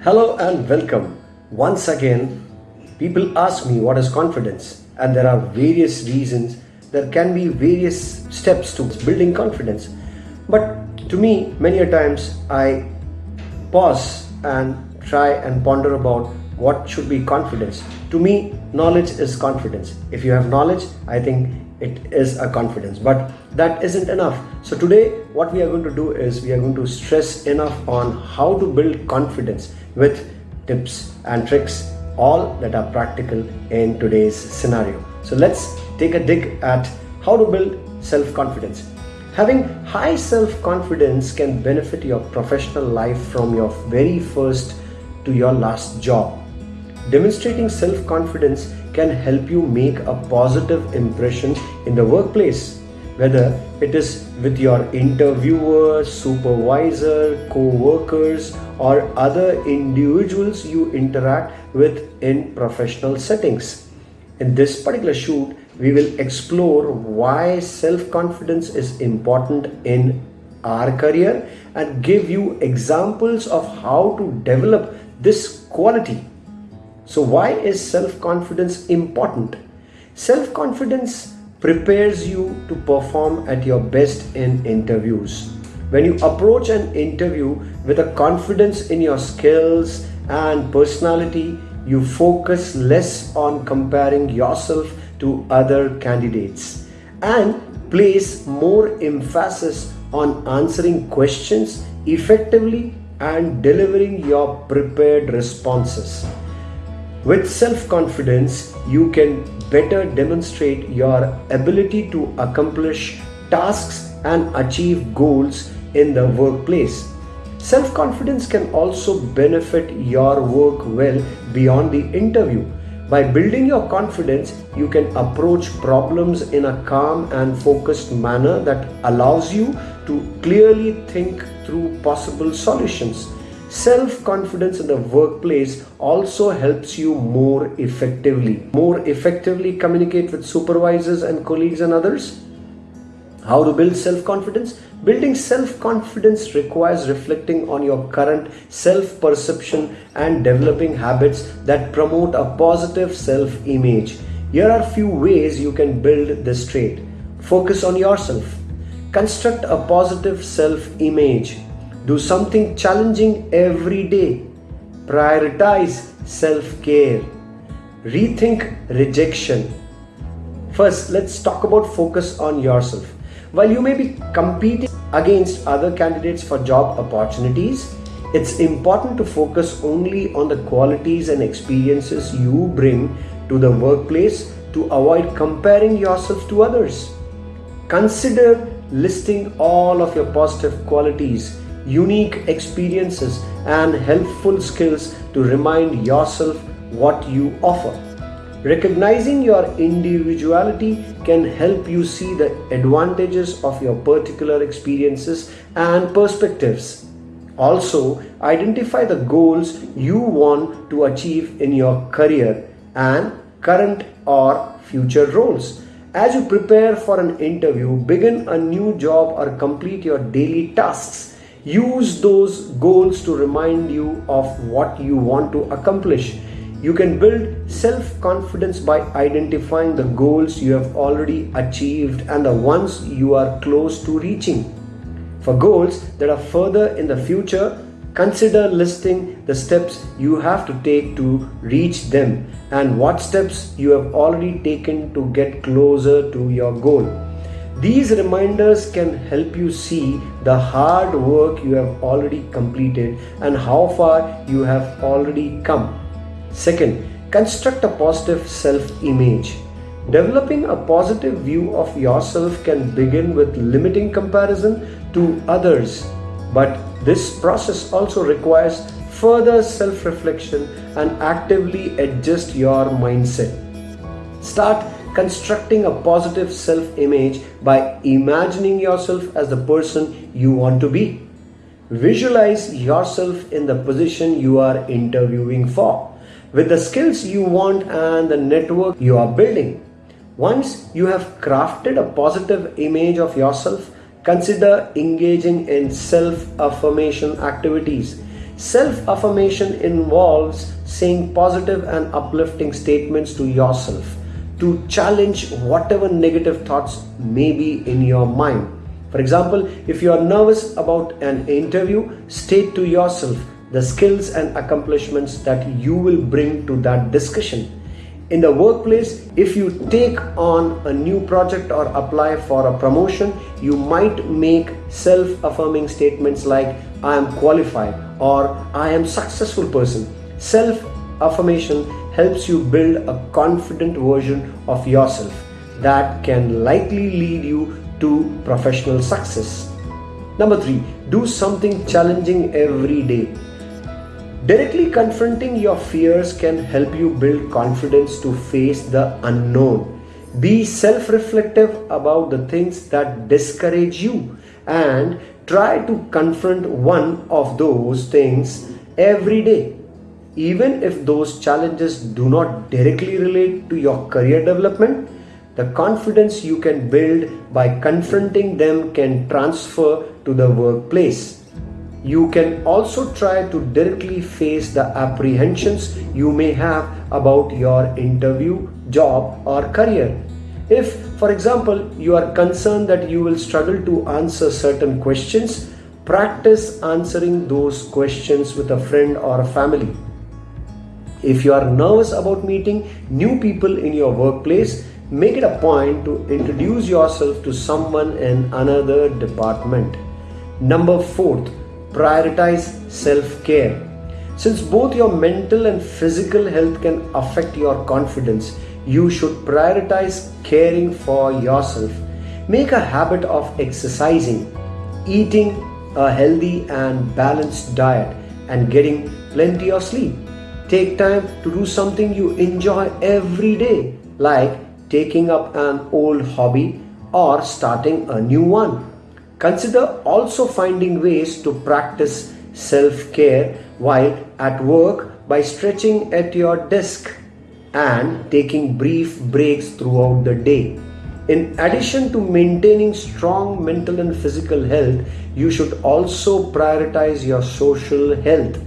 Hello and welcome. Once again, people ask me what is confidence, and there are various reasons. There can be various steps to building confidence. But to me, many a times I pause and try and ponder about what should be confidence. To me, knowledge is confidence. If you have knowledge, I think it is a confidence but that isn't enough so today what we are going to do is we are going to stress enough on how to build confidence with tips and tricks all that are practical in today's scenario. So let's take a dig at how to build self-confidence. Having high self-confidence can benefit your professional life from your very first to your last job. Demonstrating self-confidence can help you make a positive impression in the workplace, whether it is with your interviewer, supervisor, co-workers or other individuals you interact with in professional settings. In this particular shoot, we will explore why self-confidence is important in our career and give you examples of how to develop this quality so, why is self confidence important? Self confidence prepares you to perform at your best in interviews. When you approach an interview with a confidence in your skills and personality, you focus less on comparing yourself to other candidates and place more emphasis on answering questions effectively and delivering your prepared responses. With self-confidence, you can better demonstrate your ability to accomplish tasks and achieve goals in the workplace. Self-confidence can also benefit your work well beyond the interview. By building your confidence, you can approach problems in a calm and focused manner that allows you to clearly think through possible solutions. Self confidence in the workplace also helps you more effectively, more effectively communicate with supervisors and colleagues and others. How to build self confidence? Building self confidence requires reflecting on your current self perception and developing habits that promote a positive self image. Here are a few ways you can build this trait. Focus on yourself. Construct a positive self image do something challenging every day. Prioritize self care. Rethink rejection. First, let's talk about focus on yourself. While you may be competing against other candidates for job opportunities, it's important to focus only on the qualities and experiences you bring to the workplace to avoid comparing yourself to others. Consider listing all of your positive qualities unique experiences and helpful skills to remind yourself what you offer. Recognizing your individuality can help you see the advantages of your particular experiences and perspectives. Also, identify the goals you want to achieve in your career and current or future roles. As you prepare for an interview, begin a new job or complete your daily tasks Use those goals to remind you of what you want to accomplish. You can build self confidence by identifying the goals you have already achieved and the ones you are close to reaching. For goals that are further in the future, consider listing the steps you have to take to reach them and what steps you have already taken to get closer to your goal. These reminders can help you see the hard work you have already completed and how far you have already come. Second, construct a positive self-image. Developing a positive view of yourself can begin with limiting comparison to others, but this process also requires further self-reflection and actively adjust your mindset. Start constructing a positive self-image by imagining yourself as the person you want to be. Visualize yourself in the position you are interviewing for with the skills you want and the network you are building. Once you have crafted a positive image of yourself, consider engaging in self-affirmation activities. Self affirmation involves saying positive and uplifting statements to yourself to challenge whatever negative thoughts may be in your mind. For example, if you are nervous about an interview, state to yourself the skills and accomplishments that you will bring to that discussion. In the workplace, if you take on a new project or apply for a promotion, you might make self affirming statements like, I am qualified or I am successful person. Self affirmation helps you build a confident version of yourself that can likely lead you to professional success. Number three, do something challenging every day. Directly confronting your fears can help you build confidence to face the unknown. Be self reflective about the things that discourage you and try to confront one of those things every day. Even if those challenges do not directly relate to your career development, the confidence you can build by confronting them can transfer to the workplace. You can also try to directly face the apprehensions you may have about your interview, job, or career. If, for example, you are concerned that you will struggle to answer certain questions, practice answering those questions with a friend or a family. If you are nervous about meeting new people in your workplace, make it a point to introduce yourself to someone in another department. Number fourth, prioritize self care. Since both your mental and physical health can affect your confidence, you should prioritize caring for yourself. Make a habit of exercising, eating a healthy and balanced diet, and getting plenty of sleep. Take time to do something you enjoy every day, like taking up an old hobby or starting a new one. Consider also finding ways to practice self care while at work by stretching at your desk and taking brief breaks throughout the day. In addition to maintaining strong mental and physical health, you should also prioritize your social health.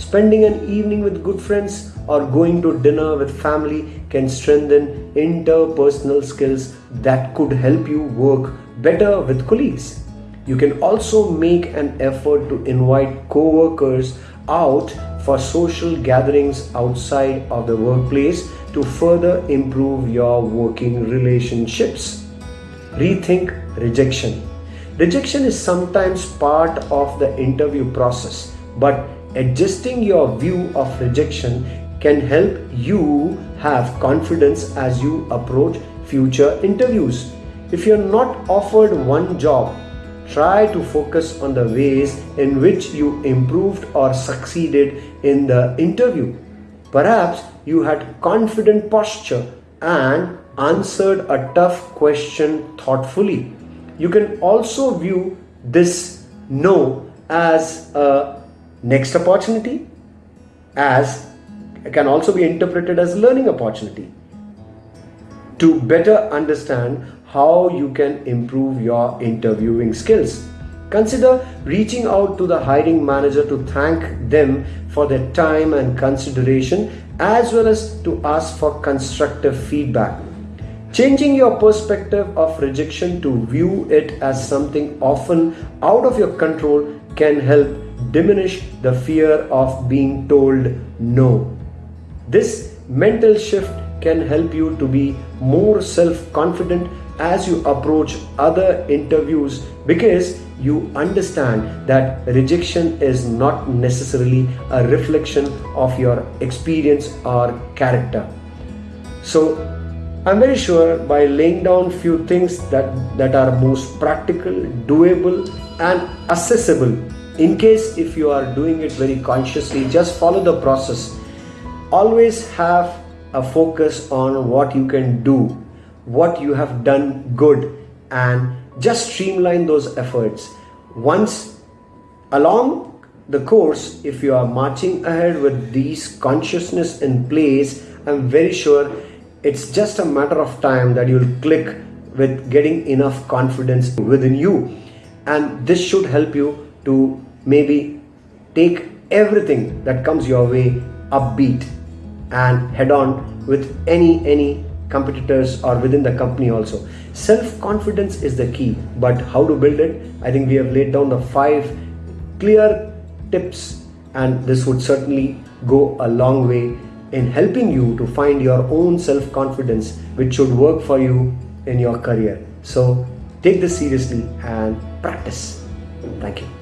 Spending an evening with good friends or going to dinner with family can strengthen interpersonal skills that could help you work better with colleagues. You can also make an effort to invite co-workers out for social gatherings outside of the workplace to further improve your working relationships. Rethink rejection. Rejection is sometimes part of the interview process, but adjusting your view of rejection can help you have confidence as you approach future interviews. If you're not offered one job, try to focus on the ways in which you improved or succeeded in the interview. Perhaps you had confident posture and answered a tough question thoughtfully. You can also view this no as a next opportunity, as can also be interpreted as learning opportunity to better understand how you can improve your interviewing skills. Consider reaching out to the hiring manager to thank them for their time and consideration as well as to ask for constructive feedback. Changing your perspective of rejection to view it as something often out of your control can help diminish the fear of being told no. This mental shift can help you to be more self confident as you approach other interviews because you understand that rejection is not necessarily a reflection of your experience or character. So, I'm very sure by laying down few things that, that are most practical, doable, and accessible, in case if you are doing it very consciously, just follow the process. Always have a focus on what you can do what you have done good and just streamline those efforts. Once along the course, if you are marching ahead with these consciousness in place, I'm very sure it's just a matter of time that you'll click with getting enough confidence within you. And this should help you to maybe take everything that comes your way upbeat and head on with any any competitors or within the company also. Self confidence is the key but how to build it? I think we have laid down the five clear tips and this would certainly go a long way in helping you to find your own self confidence which should work for you in your career. So take this seriously and practice. Thank you